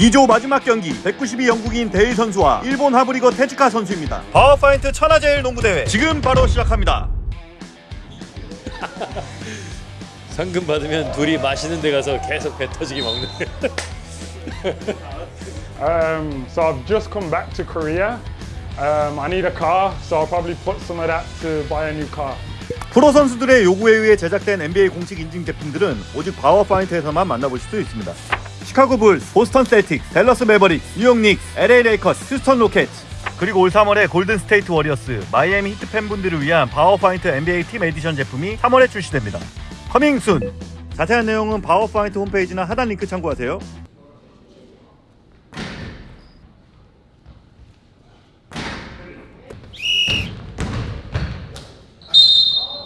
B조 마지막 경기 192 영국인 데일 선수와 일본 하브리거 테즈카 선수입니다. 파워파인트 천하제일 농구대회 지금 바로 시작합니다. 상금 받으면 둘이 맛있는 데 가서 계속 배 터지게 먹는 Um, so I've just come back to Korea. Um, I need a car, so I'll probably put some of that to buy a new car. 프로 선수들의 요구에 의해 제작된 NBA 공식 인증 제품들은 오직 파워파인트에서만 만나보실 수 있습니다. 시카고 불스, 보스턴 셀틱스, 댈러스 매버릭스, 뉴욕 닉스, LA 레이커스, 휴스턴 로켓츠 그리고 올 3월에 골든 스테이트 워리어스, 마이애미 히트 팬분들을 위한 파워파인트 NBA 팀 에디션 제품이 3월에 출시됩니다. coming soon! 자세한 내용은 파워파인트 홈페이지나 하단 링크 참고하세요.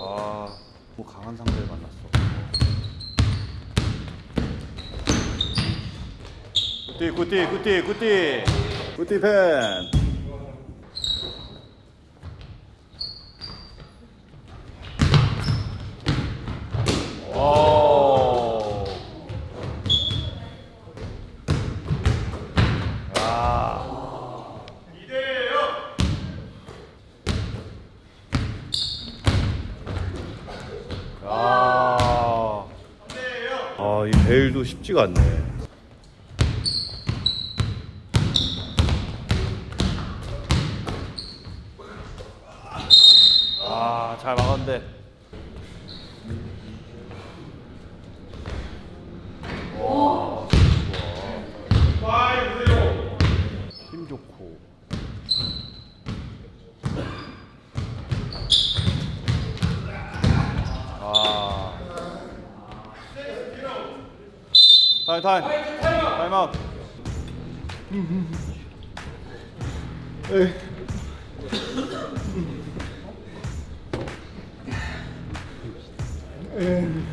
아, 뭐 강한 상대를 만났어. 굿띠, 굿띠, 굿띠, 굿띠, 굿띠 팬. 오. 아. 아. 아, 이 베일도 쉽지가 않네. 아, 잘 막았는데. 와, 좋아. 힘 좋고. 아. 타임 타임 타임 아웃 아이 I'm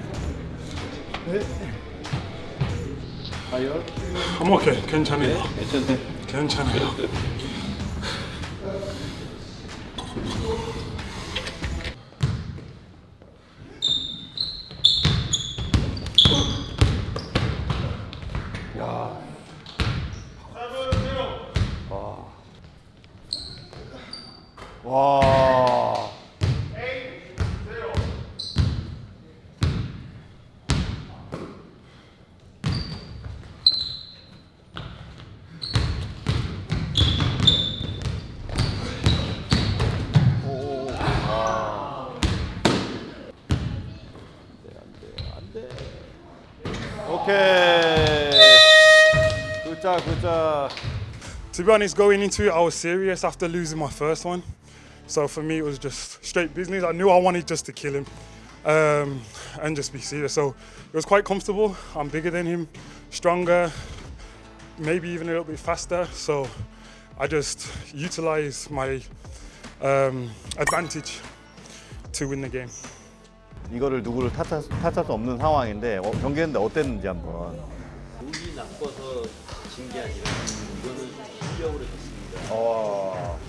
okay. 괜찮아요. 괜찮아요. To be honest, going into it, I was serious after losing my first one. So for me, it was just straight business. I knew I wanted just to kill him um, and just be serious. So it was quite comfortable. I'm bigger than him, stronger, maybe even a little bit faster. So I just utilize my um, advantage to win the game. 이거를 누구를 탓할, 수- 탓할 수 없는 상황인데 어, 경기했는데 어땠는지 한번 운이 나빠서 진 게 아니라 어,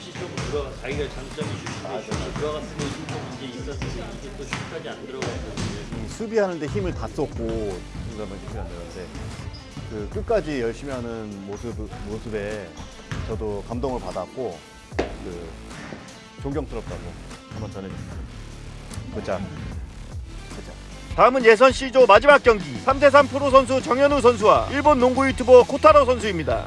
슛이 조금 들어가 자기가 장점이 슛인데 슛이 들어갔으면 좀 이제 있었으면 이게 또 슛까지 안 들어갔거든요 이 수비하는데 힘을 다 쏟고 그러면 힘이 안 되는데 그 끝까지 열심히 하는 모습 모습에 저도 감동을 받았고 그 존경스럽다고 한번 전해주세요. 굿자. 다음은 예선 C조 마지막 경기 3대3 프로 선수 정현우 선수와 일본 농구 유튜버 코타로 선수입니다.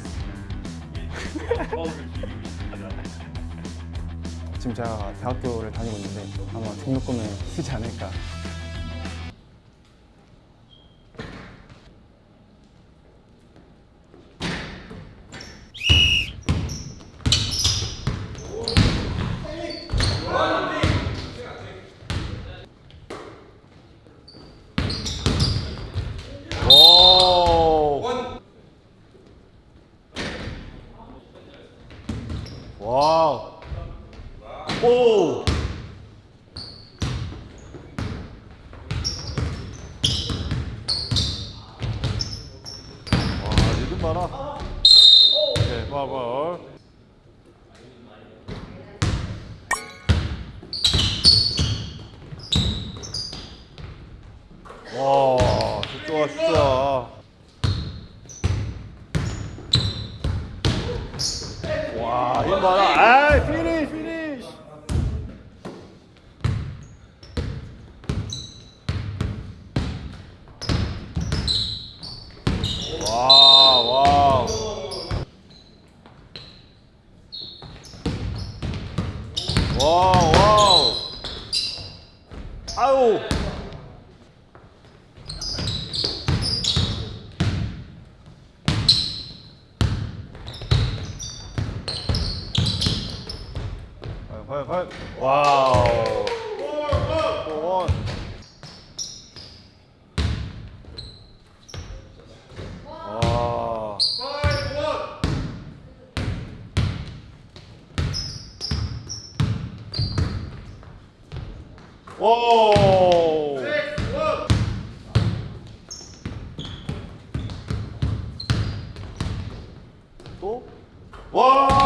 지금 제가 대학교를 다니고 있는데 아마 등록금을 쓰지 않을까. 봐라. 네, 봐봐. 와, 좋아, 좋아. 와, 힘 봐라. 아이, 피니쉬, 피니쉬. 와, 와. 와, 와우. 아우. 과연, 과연. 와우. 와. 오. 또? 와우.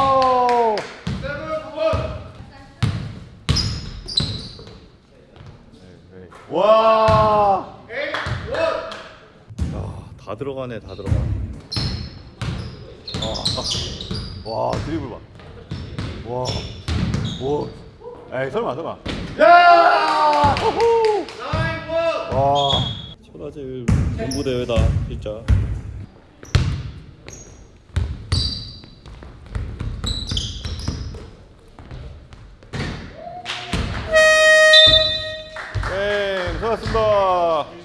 와. 야, 다 들어가네, 다 들어가. 와, 와 드리블 봐. 와, 와. 에이 설마 설마. 야! 호호! 와. 천하제일 농구 대회다 진짜. 네, 수고하셨습니다.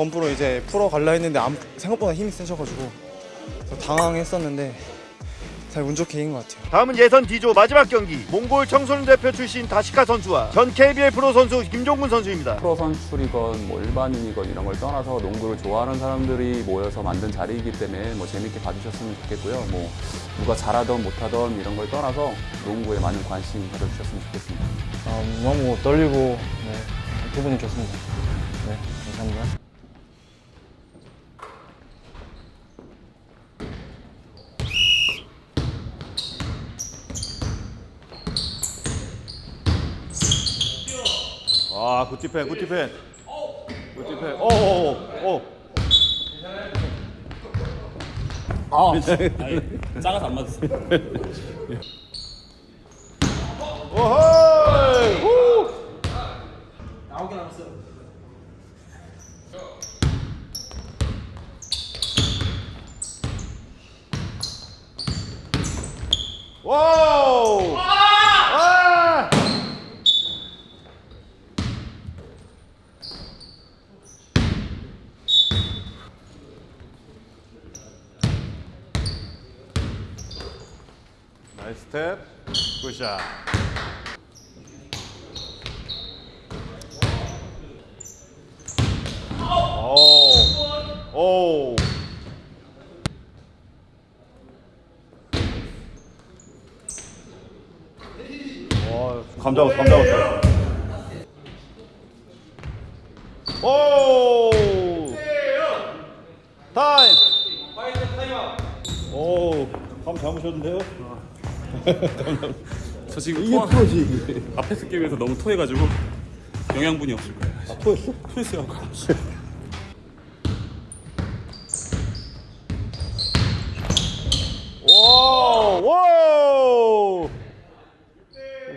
범프로 이제 풀어 갈라 했는데 안- 생각보다 힘이 세셔가지고 당황했었는데 잘운 좋게 이긴 것 같아요. 다음은 예선 D조 마지막 경기 몽골 청소년 대표 출신 다시카 선수와 전 KBL 프로 선수 김종군 선수입니다. 프로 선출이건 뭐 일반인이건 이런 걸 떠나서 농구를 좋아하는 사람들이 모여서 만든 자리이기 때문에 뭐 재밌게 봐주셨으면 좋겠고요. 뭐 누가 잘하던 못하던 이런 걸 떠나서 농구에 많은 관심 가져주셨으면 좋겠습니다. 아, 너무 떨리고 네, 기분이 좋습니다. 네 감사합니다. 와 굿디펜 굿디펜. 굿디펜. 오오오 작아서 안 맞았어. 오호이! 후! 와우 스 스텝 굿샷 오. 오. 와, 감 잡았어, 감 잡았어. 오. 타임. 오, 감 잡으셨는데요? 저 지금 토 앞에 쓰기 위해서 너무 토해가지고 영양분이 없을 거예요. 아, 토했어? 토했어요. 와, 와.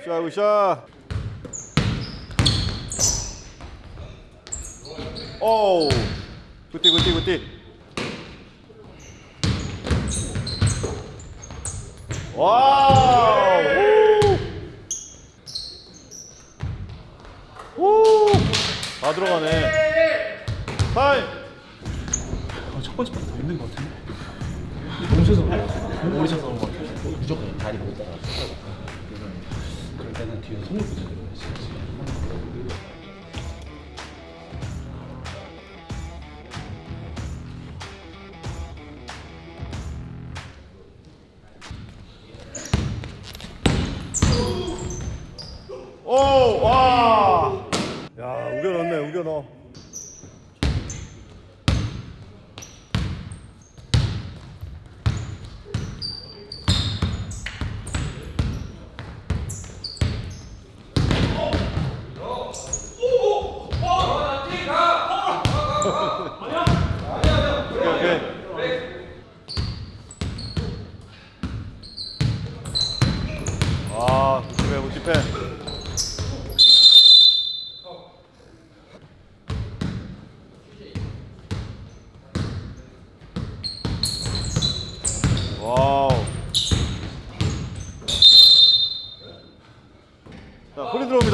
굿샷, 굿샷. 오. 굿띠, 굿띠, 굿띠. 와우! 오. 다 들어가네. 타임. 아, 첫 번째 판더 힘든 것 같은데. 몸쳐서 머리 쳐서 그런 것 같아. 무조건 다리 못 따라. 그럴 때는 뒤에 손을 붙여야 돼.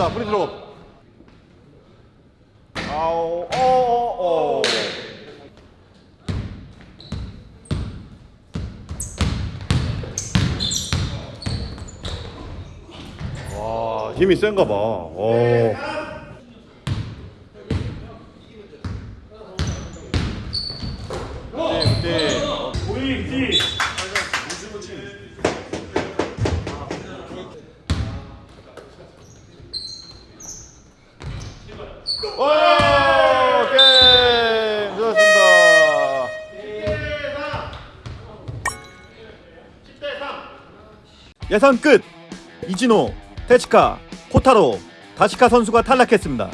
들어옵니다. 프리 들어. 아우, 어, 어, 어. 와, 힘이 센가 봐. 오. 와, 게임 좋았습니다. 예선 끝. 이진호, 테즈카, 코타로, 다시카 선수가 탈락했습니다.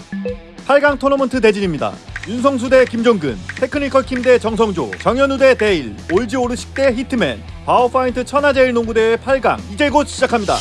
8강 토너먼트 대진입니다. 윤성수 대 김종근, 테크니컬 킴 대 정성조, 정현우 대 데일, 올지 오르식 대 히트맨, 파워파인트 천하제일 농구대회 8강 이제 곧 시작합니다.